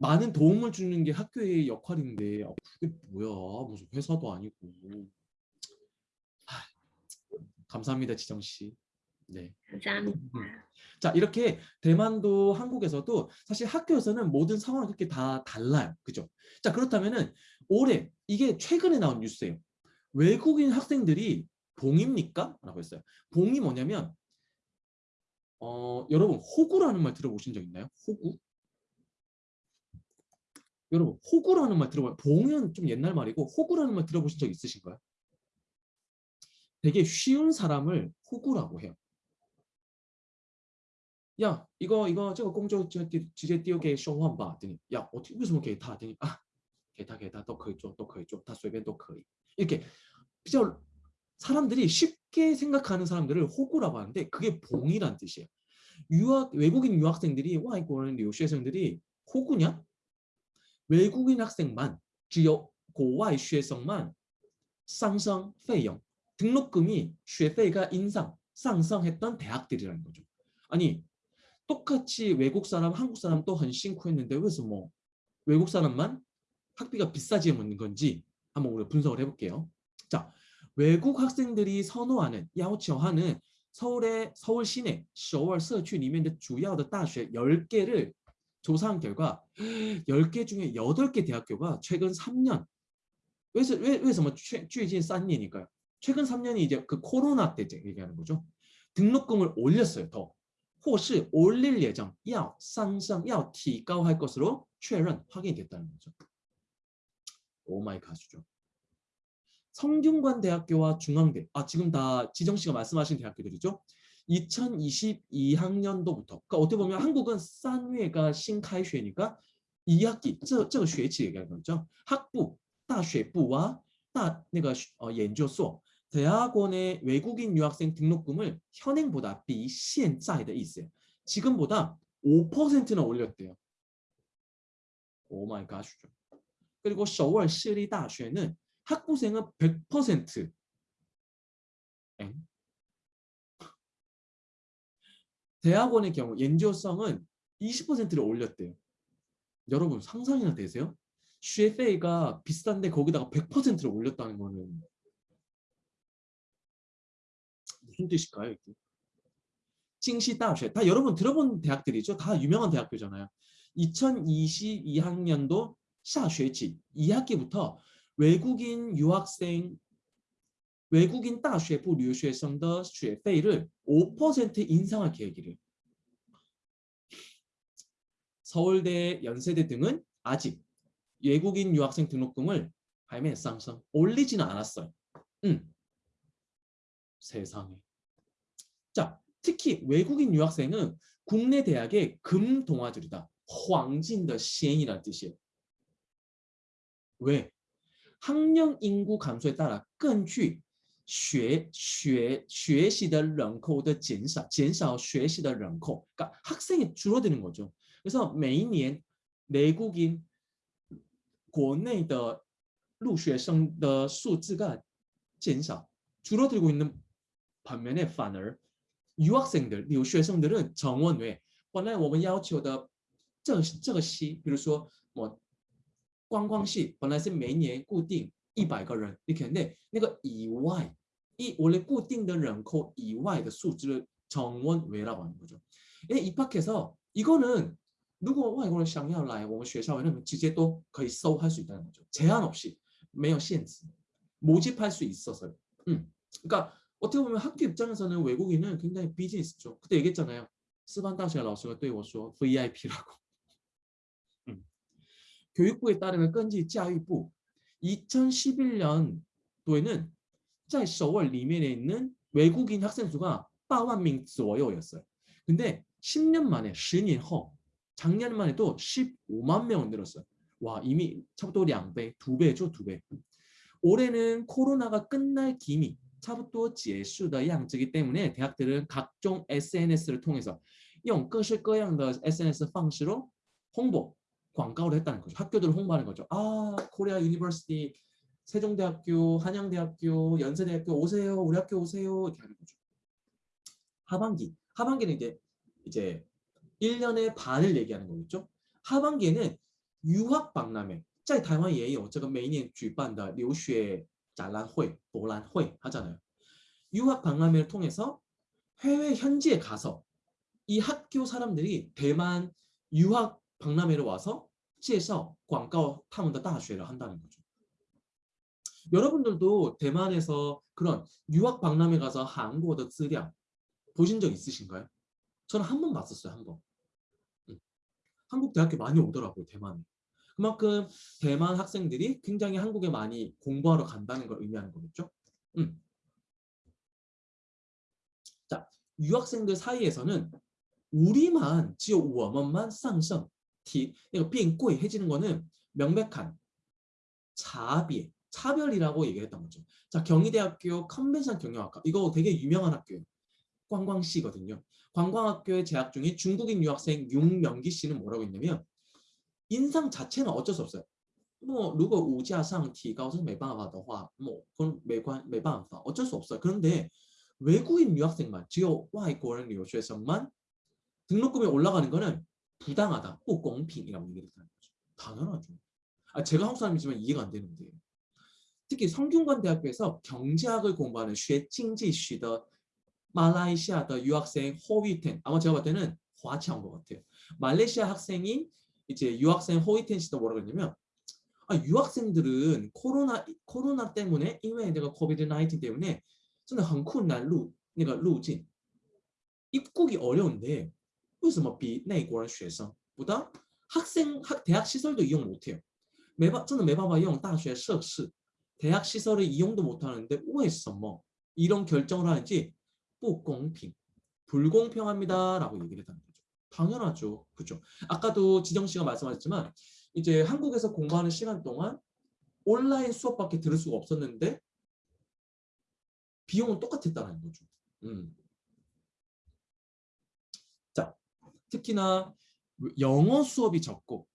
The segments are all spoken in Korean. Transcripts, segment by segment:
많은 도움을 주는 게 학교의 역할인데 아, 그게 뭐야 무슨 회사도 아니고 하, 감사합니다 지정 씨. 네. 감사합니다. 자 이렇게 대만도 한국에서도 사실 학교에서는 모든 상황이 그렇게 다 달라요. 그죠? 자 그렇다면은 올해 이게 최근에 나온 뉴스예요. 외국인 학생들이 봉입니까? 라고 했어요. 봉이 뭐냐면 어, 여러분 호구라는 말 들어보신 적 있나요? 호구? 여러분 호구라는 말 들어봐요. 봉은 좀 옛날 말이고 호구라는 말 들어보신 적 있으신가요? 되게 쉬운 사람을 호구라고 해요. 야 이거 이거 저거 공조 지제 띄우게 쇼환 봐. 더니 야 어떻게 무슨 뭐 게다 더니 아 게다 게다 또 거의 좀또 거의 좀다随便 또 거의 이렇게 그냥 사람들이 쉽게 생각하는 사람들을 호구라고 하는데 그게 봉이란 뜻이에요. 유학 외국인 유학생들이 와 이거는 리오시에서들이 호구냐? 외국인 학생만 只有国外学生만 상승 费用 등록금이 学费가 인상 상승했던 대학들이라는 거죠. 아니 똑같이 외국 사람 한국 사람 또 헌신쿠했는데 왜서 뭐 외국 사람만 학비가 비싸지는 건지 한번 우리가 분석을 해볼게요. 자 외국 학생들이 선호하는 야오치어하는 서울의 서울 시내 首尔社区里面的主要的大学 10개를 조사한 결과 10개 중에 8개 대학교가 최근 3년 왜, 왜, 왜, 什么最近 3년일까요? 최근 3년이 이제 그 코로나 때 얘기하는 거죠. 등록금을 올렸어요. 더. 或是 올릴 예정, 要 상승, 要 提高할 것으로 确认 확인됐다는 거죠. 오 마이 갓이죠. 성균관 대학교와 중앙대, 아 지금 다 지정 씨가 말씀하신 대학교들이죠. 2022학년도부터, 그러니까 어떻게 보면 한국은 싼회가 신카이쉐니까 2학기, 这这个学期 얘기하는 거죠. 학부, 大学部와 大那个呃研究所 대학원의 외국인 유학생 등록금을 현행보다 比现在的 있어요. 지금보다 5%나 올렸대요. 오 마이 갓이죠. 그리고 首尔市立大学는 학부생은 100% 엥? 대학원의 경우 연조성은 20%를 올렸대요. 여러분 상상이나 되세요? 学费가 비싼데 거기다가 100%를 올렸다는 거는 무슨 뜻일까요? 칭시大学 다 여러분 들어본 대학들이죠. 다 유명한 대학교잖아요. 2022학년도 下学期 2학기부터 외국인 유학생 외국인 大学部 留学生的 学费를 5% 인상할 계획이래요. 서울대, 연세대 등은 아직 외국인 유학생 등록금을 발매 상승 올리지는 않았어요. 음. 세상에. 자, 특히 외국인 유학생은 국내 대학의 금동아들이다. 황진의 시행이라는 뜻이에요. 왜? 학령 인구 감소에 따라 根据 学学学习的人口的减少减少学习的人口 그러니까 학생이 줄어드는 거죠. 그래서 매년 내국인 国内的入学生的数字가减少 줄어들고 있는 반면에 反而 유학생들, 留学生들은 정원 외 本来我们要求的这这个系比如说我观光系本来是每年固定一百个人，你肯定那个以外， 一원래固定的人口以外的数字정원외라고하는거죠 예, 입학해서 이거는 누구外国人 想要来我们学校那么直接都可以收할 수 있다는 거죠. 제한 없이 没有限制 모집할 수 있어서요. 음. 그러니까 어떻게 보면 학교 입장에서는 외국인은 굉장히 비즈니스죠. 그때 얘기했잖아요. 스반大学 老师가 对我说 VIP라고. 교육부에 따르면 건지 教育部 2011년도에는 在首尔里面 있는 외국인 학생 수가 8만 명左右였어요. 근데 10년 만에 10년 후 작년만 해도 15만 명 늘었어요. 와 이미差不多 2배, 2배죠, 2배. 올해는 코로나가 끝날 기미, 差不多结束的样子이기 때문에 대학들은 각종 SNS를 통해서 用各式各样的 SNS 方式로 홍보, 광고를 했다는 거죠. 학교들을 홍보하는 거죠. 아, 코리아 유니버시티, 세종대학교, 한양대학교, 연세대학교 오세요. 우리 학교 오세요. 이렇게 하는 거죠. 하반기. 하반기는 이제 이제 1년의 반을 얘기하는 거겠죠. 하반기에는 유학 박람회 在台湾也有这个每一年举办的留学展览会、博览会 하잖아요. 유학 박람회를 통해서 해외 현지에 가서 이 학교 사람들이 대만 유학 박람회를 와서 介绍广告他们的大学를 한다는 거죠. 여러분들도 대만에서 그런 유학 박람회 가서 한국어资料 보신 적 있으신가요? 저는 한 번 봤었어요, 한 번. 음. 한국 대학교 많이 오더라고요, 대만에. 그만큼 대만 학생들이 굉장히 한국에 많이 공부하러 간다는 걸 의미하는 거겠죠. 음. 자, 유학생들 사이에서는 우리만 지요 워먼만 상승 티 이거 빙꼬이 해지는 거는 명백한 차비 차별이라고 얘기했던 거죠. 자, 경희대학교 컨벤션 경영학과 이거 되게 유명한 학교예요. 관광시거든요. 관광학교에 재학 중인 중국인 유학생 용명기 씨는 뭐라고 했냐면 인상 자체는 어쩔 수 없어요. 뭐 루거 우자상 티가오서 메바바더화 뭐 그건 매관 매바바 어쩔 수 없어요. 그런데 외국인 유학생만 지어 와이고른 유학생만 등록금이 올라가는 거는 부당하다, 꼭 공핑이라고 얘기를 하는 거죠. 당연하죠. 아, 제가 한국 사람이지만 이해가 안 되는데 특히 성균관 대학교에서 경제학을 공부하는 学经济学的 말레이시아의 유학생 호위텐 아마 제가 봤을 때는 화치한 것 같아요. 말레이시아 학생인 이제 유학생 호위텐 씨도 뭐라 그랬냐면 아, 유학생들은 코로나 코로나 때문에 因为 내가 코비드 19 때문에 真的很困难入那个入境 입국이 어려운데 为什么比内国人学生 보다 학생 학 대학 시설도 이용 못 해요. 매바 저는 매바바 이용 大学设施 대학 시설을 이용도 못하는데 오해선뭐 이런 결정을 하는지 뿌공핑. 불공평합니다 라고 얘기를 했다는 거죠. 당연하죠. 그죠? 아까도 지정 씨가 말씀하셨지만 이제 한국에서 공부하는 시간 동안 온라인 수업밖에 들을 수가 없었는데 비용은 똑같았다는 거죠. 음. 자 특히나 영어 수업이 적고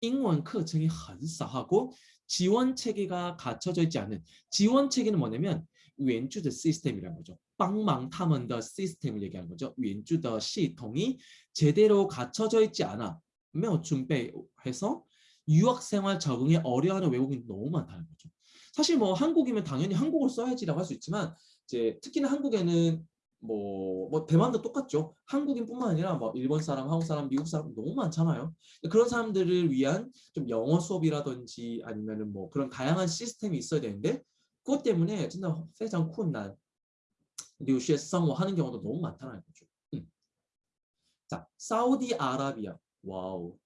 英文 课程이 很少하고 지원 체계가 갖춰져 있지 않은 지원 체계는 뭐냐면 援助的 시스템이라는 거죠. 빵망타먼더 시스템을 얘기하는 거죠. 援助的 시통이 제대로 갖춰져 있지 않아. 매우 준비해서 유학 생활 적응에 어려워하는 외국인이 너무 많다는 거죠. 사실 뭐 한국이면 당연히 한국어를 써야지라고 할 수 있지만 이제 특히나 한국에는 뭐, 뭐 대만도 똑같죠. 한국인뿐만 아니라 뭐 일본 사람, 한국 사람, 미국 사람 너무 많잖아요. 그런 사람들을 위한 좀 영어 수업이라든지 아니면은 뭐 그런 다양한 시스템이 있어야 되는데 그것 때문에 진짜 세상 困难 留学生活 하는 경우도 너무 많다는 거죠. 음. 자, 사우디아라비아. 와우.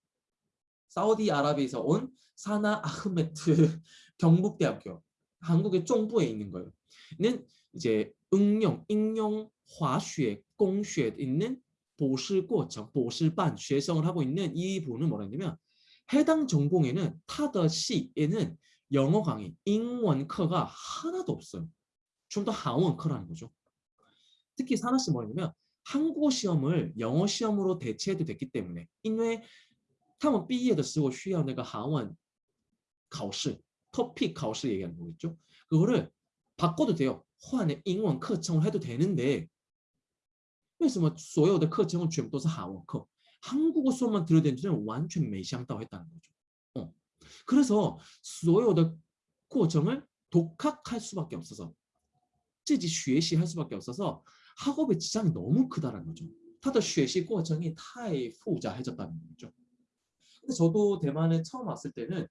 사우디아라비아에서 온 사나 아흐메트 경북대학교. 한국의 총부에 있는 거예요. 는 이제 응용,应用 화学, 공学 있는 博士过程, 博士班 学生을 하고 있는 이 분은 뭐라냐면 해당 전공에는 타더시에는 영어 강의, 잉원커가 하나도 없어요. 좀 더 한원커라는 거죠. 특히 사나 씨 뭐냐면 한국어 시험을 영어 시험으로 대체해도 됐기 때문에 因为他们毕业的时候需要那个韩文考试 토픽 考试 얘기하는 거겠죠. 그거를 바꿔도 돼요. 换 英文 课程 해도 되는데 为什么所有的课程全部都是韩文课 한국어 수업만 들어야 되는지는 완전 没想到 했다는 거죠. 어. 그래서 所有的 과정을 독학할 수밖에 없어서 自己学习할 수밖에 없어서 학업의 지장이 너무 크다는 거죠. 他的学习 과정이 太 复杂해졌다는 거죠. 근데 저도 대만에 처음 왔을 때는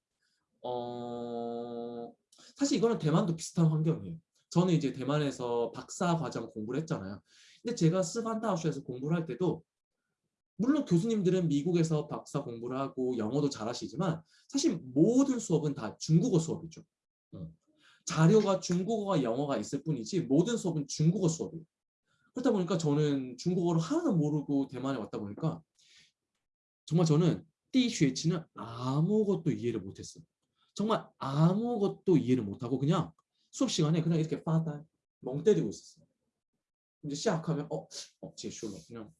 어 사실 이거는 대만도 비슷한 환경이에요. 저는 이제 대만에서 박사 과정 공부를 했잖아요. 근데 제가 스판다우슈에서 공부를 할 때도 물론 교수님들은 미국에서 박사 공부를 하고 영어도 잘하시지만 사실 모든 수업은 다 중국어 수업이죠. 어. 자료가 중국어와 영어가 있을 뿐이지 모든 수업은 중국어 수업이에요. 그렇다 보니까 저는 중국어를 하나도 모르고 대만에 왔다 보니까 정말 저는 띠学期는 아무것도 이해를 못했어요. 정말 아무것도 이해를 못하고 그냥 수업 시간에 그냥 이렇게 파다 멍 때리고 있었어요. 이제 시작하면 어, 어, 제슈로 그냥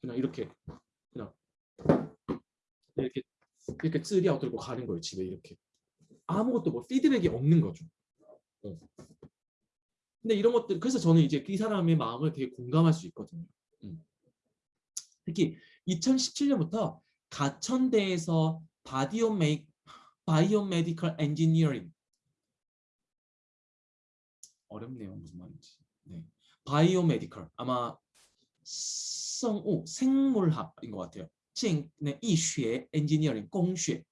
그냥 이렇게 그냥 이렇게 이렇게 쯔리아웃 들고 가는 거예요 집에 이렇게 아무것도 뭐 피드백이 없는 거죠. 어. 근데 이런 것들 그래서 저는 이제 이 사람의 마음을 되게 공감할 수 있거든요. 음. 특히 2017년부터 가천대에서 바디오메 바이오메디컬 엔지니어링 어렵네요 무슨 말인지. 네. 바이오메디컬 아마 생우 생물학인 것 같아요. 进네, 医学 엔지니어링 工学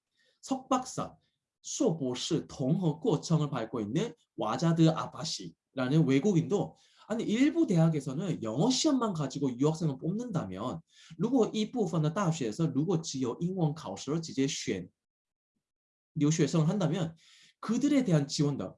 석박사 硕博士 동호 过程을 밟고 있는 와자드 아바시라는 외국인도 아니 일부 대학에서는 영어 시험만 가지고 유학생을 뽑는다면 如果一部分的大学에서 如果只有英文考试直接选留学生 한다면 그들에 대한 지원도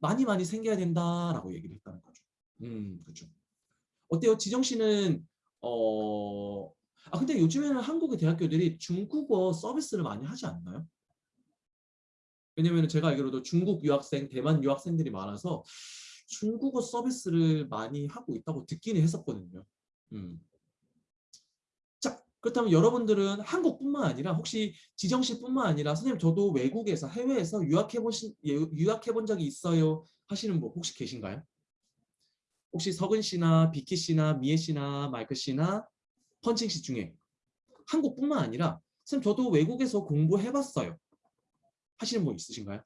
많이 많이 생겨야 된다라고 얘기를 했다는 거죠. 음, 그렇죠. 어때요? 지정 씨는 어, 아 근데 요즘에는 한국의 대학교들이 중국어 서비스를 많이 하지 않나요? 왜냐면 제가 알기로도 중국 유학생, 대만 유학생들이 많아서 중국어 서비스를 많이 하고 있다고 듣기는 했었거든요. 음. 자, 그렇다면 여러분들은 한국뿐만 아니라 혹시 지정 씨뿐만 아니라 선생님 저도 외국에서 해외에서 유학해 보신 유학해 본 적이 있어요 하시는 분 혹시 계신가요? 혹시 석은 씨나 비키 씨나 미애 씨나 마이크 씨나 펀칭 씨 중에 한국뿐만 아니라 선생님 저도 외국에서 공부해 봤어요. 하시는 분 있으신가요?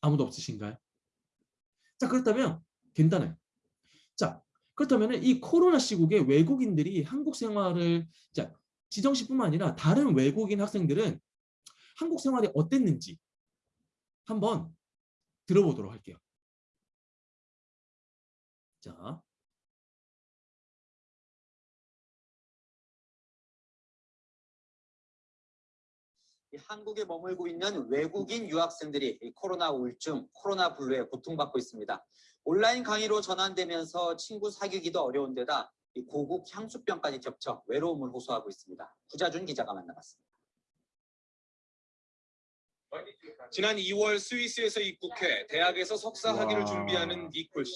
아무도 없으신가요? 자 그렇다면 간단해요. 자 그렇다면 이 코로나 시국에 외국인들이 한국 생활을 자 지정 씨뿐만 아니라 다른 외국인 학생들은 한국 생활이 어땠는지 한번 들어보도록 할게요. 자, 한국에 머물고 있는 외국인 유학생들이 이 코로나 우울증, 코로나 블루에 고통받고 있습니다. 온라인 강의로 전환되면서 친구 사귀기도 어려운 데다 이 고국 향수병까지 겹쳐 외로움을 호소하고 있습니다. 구자준 기자가 만나봤습니다. 지난 2월 스위스에서 입국해 대학에서 석사 학위를 와. 준비하는 니콜 씨.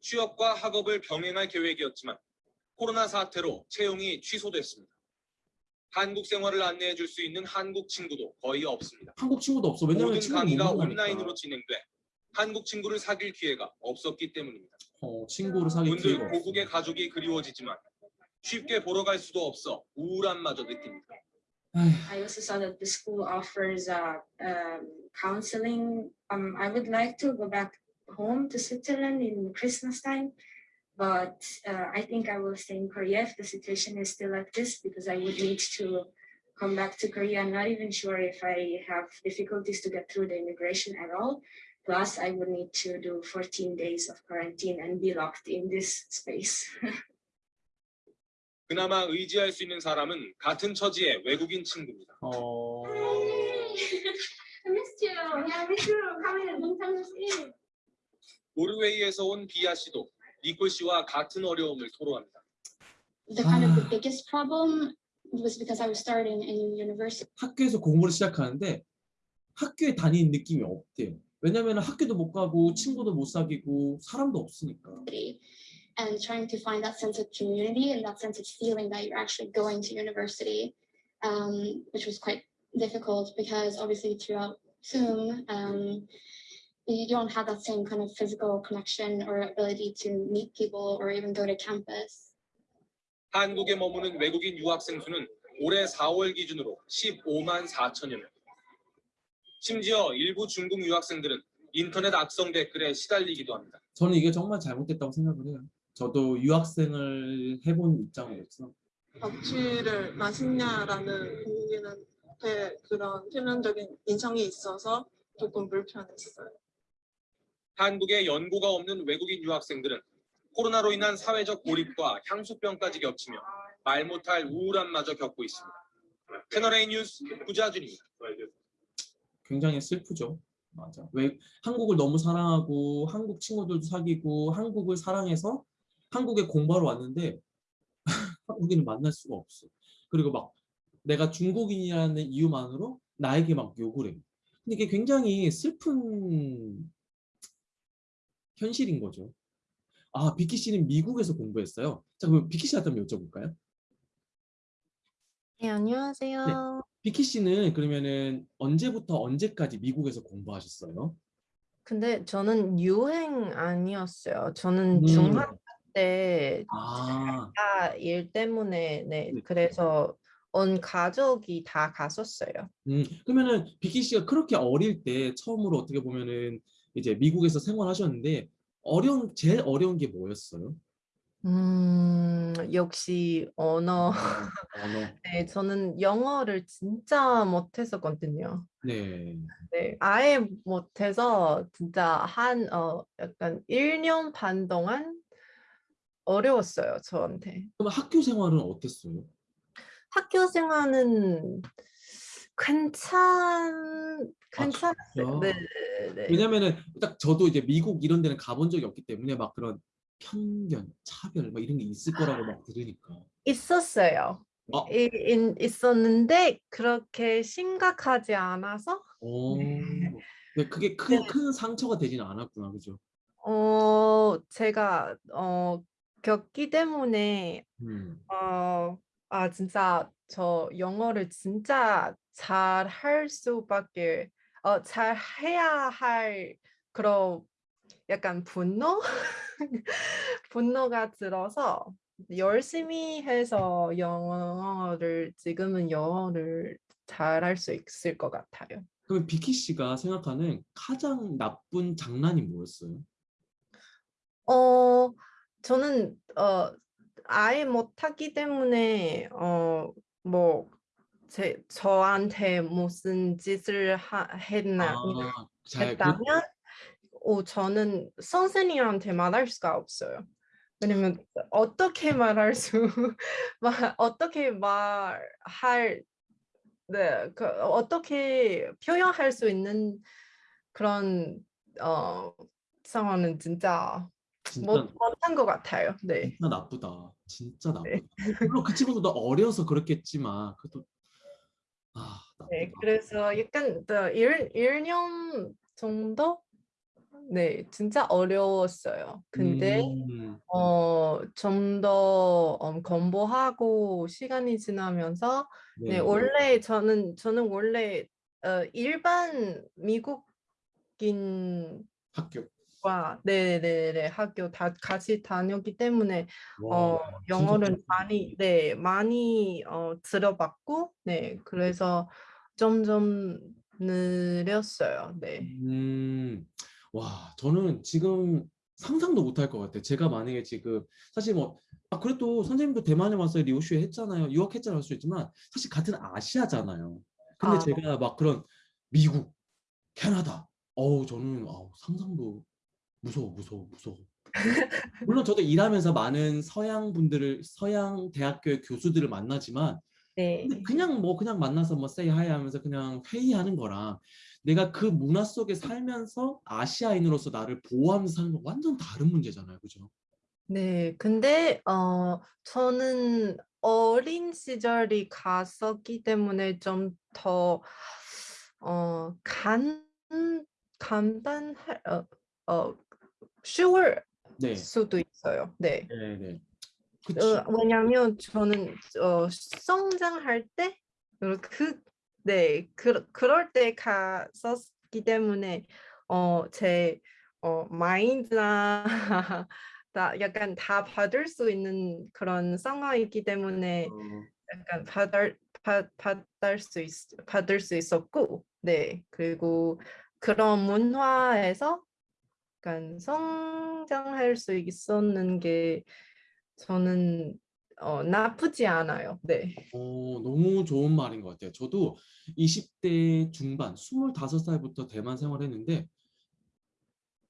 취업과 학업을 병행할 계획이었지만 코로나 사태로 채용이 취소됐습니다. 한국 생활을 안내해 줄 수 있는 한국 친구도 거의 없습니다. 한국 친구도 없어. 왜냐면 모든 강의가. 온라인으로 진행돼 한국 친구를 사귈 기회가 없었기 때문입니다. 어, 친구를 사귈 기회가 문득 없어. 고국의 가족이 그리워지지만 쉽게 보러 갈 수도 없어 우울함마저 느낍니다. I also saw that the school offers uh, um, counseling. Um, I would like to go back home to Switzerland in Christmas time, but uh, I think I will stay in Korea if the situation is still like this because I would need to come back to Korea. I'm not even sure if I have difficulties to get through the immigration at all. Plus, I would need to do 14 days of quarantine and be locked in this space. 그나마 의지할 수 있는 사람은 같은 처지의 외국인 친구입니다. 어, I missed you. Yeah, me too. Coming a long time no see. 노르웨이에서 온 비아 씨도 니콜 씨와 같은 어려움을 토로합니다. the kind of the Ah. biggest problem was because I was starting a new university 학교에서 공부를 시작하는데 학교에 다니는 느낌이 없대요. 왜냐면 학교도 못 가고 친구도 못 사귀고 사람도 없으니까. and trying to find that sense of community and that sense of feeling that you're actually going to university, um, which was quite difficult because obviously throughout Zoom, um, you don't have that same kind of physical connection or ability to meet people or even go to campus. 한국에 머무는 외국인 유학생 수는 올해 4월 기준으로 15만 4천여 명. 심지어 일부 중국 유학생들은 인터넷 악성 댓글에 시달리기도 합니다. 저는 이게 정말 잘못됐다고 생각을 해요. 저도 유학생을 해본 입장으로서 박쥐를 맛있냐라는 국민한테 그런 표면적인 인상이 있어서 조금 불편했어요. 한국에 연고가 없는 외국인 유학생들은 코로나로 인한 사회적 고립과 향수병까지 겹치며 말 못할 우울함마저 겪고 있습니다. 채널A 뉴스 구자준입니다. 굉장히 슬프죠. 맞아. 왜 한국을 너무 사랑하고 한국 친구들도 사귀고 한국을 사랑해서 한국에 공부하러 왔는데 한국인을 만날 수가 없어. 그리고 막 내가 중국인이라는 이유만으로 나에게 막 욕을 해. 근데 이게 굉장히 슬픈 현실인 거죠. 아, 비키 씨는 미국에서 공부했어요. 자, 그럼 비키 씨한테 한번 여쭤볼까요? 네, 안녕하세요. 비키 씨는 그러면은 언제부터 언제까지 미국에서 공부하셨어요? 근데 저는 유행 아니었어요. 저는 음. 중학교 때 아, 다일 때문에 네, 네. 그래서 온 가족이 다 갔었어요. 음, 그러면은 비키 씨가 그렇게 어릴 때 처음으로 어떻게 보면은 이제 미국에서 생활하셨는데 어려운 제일 어려운 게 뭐였어요? 음, 역시 언어. 언어. 네, 저는 영어를 진짜 못했었거든요. 네. 네, 아예 못해서 진짜 한 어, 약간 1년 반 동안 어려웠어요, 저한테. 그럼 학교 생활은 어땠어요? 학교 생활은 괜찮 괜찮았어요. 네, 네. 왜냐면은 딱 저도 이제 미국 이런 데는 가본 적이 없기 때문에 막 그런 편견, 차별 막 이런 게 있을 거라고 막 들으니까. 있었어요. 어? 이- 인- 있었는데 그렇게 심각하지 않아서 오. 네. 네, 그게 큰, 큰 상처가 되지는 않았구나, 그죠? 어 제가 어 겪기 때문에 음. 어 아 진짜 저 영어를 진짜 잘 할 수밖에 어 잘 해야 할 그런 약간 분노 분노가 들어서 열심히 해서 영어를 지금은 영어를 잘 할 수 있을 것 같아요. 그러면 비키 씨가 생각하는 가장 나쁜 장난이 뭐였어요? 어 저는 어 아예 못하기 때문에 어 뭐 제 저한테 무슨 짓을 하, 했나 아, 잘 그, 했다면 어, 저는 선생님한테 말할 수가 없어요. 왜냐면 어떻게 말할 수 말 어떻게 말할 네, 그 어떻게 표현할 수 있는 그런 어 상황은 진짜 진짜 못 못한 것 같아요. 네. 진짜 나쁘다. 진짜 나쁘다. 네. 물론 그 친구도 어려서 그렇겠지만 그래도 아 네. 그래서 약간 더 일, 1년 정도? 네, 진짜 어려웠어요. 근데 음, 어, 좀더 공부하고 시간이 지나면서 네, 원래 저는 저는 원래 어, 일반 미국인과 학교. 네네네 학교 다 같이 다녔기 때문에 와, 어, 영어를 좀- 많이 네 많이 어, 들어봤고 네 그래서 점점 늘렸어요. 네. 음, 와, 저는 지금 상상도 못할 것 같아요. 제가 만약에 지금 사실 뭐 아, 그래도 선생님도 대만에 와서 留学 했잖아요. 유학했잖아요. 할 수 있지만 사실 같은 아시아잖아요. 근데 아. 제가 막 그런 미국, 캐나다, 어우 저는 아우, 상상도 무서워, 무서워, 무서워. 물론 저도 일하면서 많은 서양 분들을 서양 대학교의 교수들을 만나지만 네. 그냥 뭐 그냥 만나서 뭐 say hi 하면서 그냥 회의하는 거랑 내가 그 문화 속에 살면서 아시아인으로서 나를 보호하면서 사는 건 완전 다른 문제잖아요. 그죠? 네, 근데 어 저는 어린 시절이 갔었기 때문에 좀더어 간 간단할 어, 어 쉬울 네. 수도 있어요. 네. 네, 네. 어, 왜냐면 저는 어 성장할 때 그, 네, 그, 그럴 때 갔었기 때문에 어, 제 어, 마인드나 다 약간 다 받을 수 있는 그런 상황이기 때문에 어, 약간 받을 받, 받을 수 있, 받을 수 있었고, 네, 그리고 그런 문화에서 약간 성장할 수 있었는 게 저는 어, 나쁘지 않아요. 네. 어, 너무 좋은 말인 것 같아요. 저도 20대 중반, 25살부터 대만 생활했는데,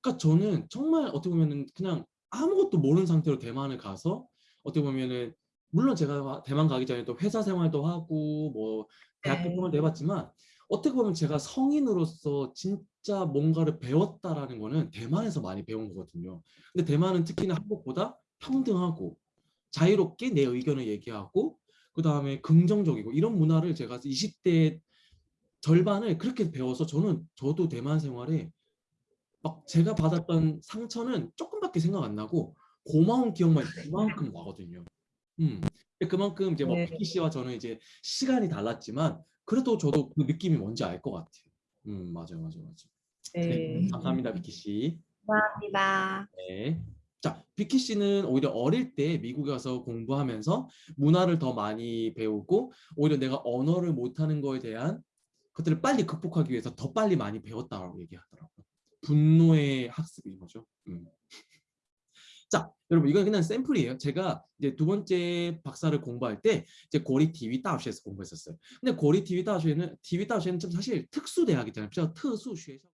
그러니까 저는 정말 어떻게 보면은 그냥 아무것도 모르는 상태로 대만을 가서 어떻게 보면은 물론 제가 대만 가기 전에 또 회사 생활도 하고 뭐 대학교 네. 생활도 해봤지만 어떻게 보면 제가 성인으로서 진짜 뭔가를 배웠다라는 거는 대만에서 많이 배운 거거든요. 근데 대만은 특히나 한국보다 평등하고 자유롭게 내 의견을 얘기하고 그 다음에 긍정적이고 이런 문화를 제가 20대 절반을 그렇게 배워서 저는 저도 대만 생활에 막 제가 받았던 상처는 조금밖에 생각 안 나고 고마운 기억만 그만큼 나거든요. 음. 그만큼 이제 뭐 네. 비키 씨와 저는 이제 시간이 달랐지만 그래도 저도 그 느낌이 뭔지 알 것 같아요. 음 맞아요 맞아요 맞아요. 네, 네. 감사합니다 비키 씨. 감사합니다. 네. 자, 비키 씨는 오히려 어릴 때 미국에 와서 공부하면서 문화를 더 많이 배우고 오히려 내가 언어를 못하는 거에 대한 것들을 빨리 극복하기 위해서 더 빨리 많이 배웠다고 얘기하더라고요. 분노의 학습인 거죠. 음. 자, 여러분 이건 그냥 샘플이에요. 제가 이제 두 번째 박사를 공부할 때 이제 고리 TV 다시에서 공부했었어요. 근데 고리 TV 다시에는 TV 다시에는 좀 사실 특수 대학이잖아요. 比较特殊学校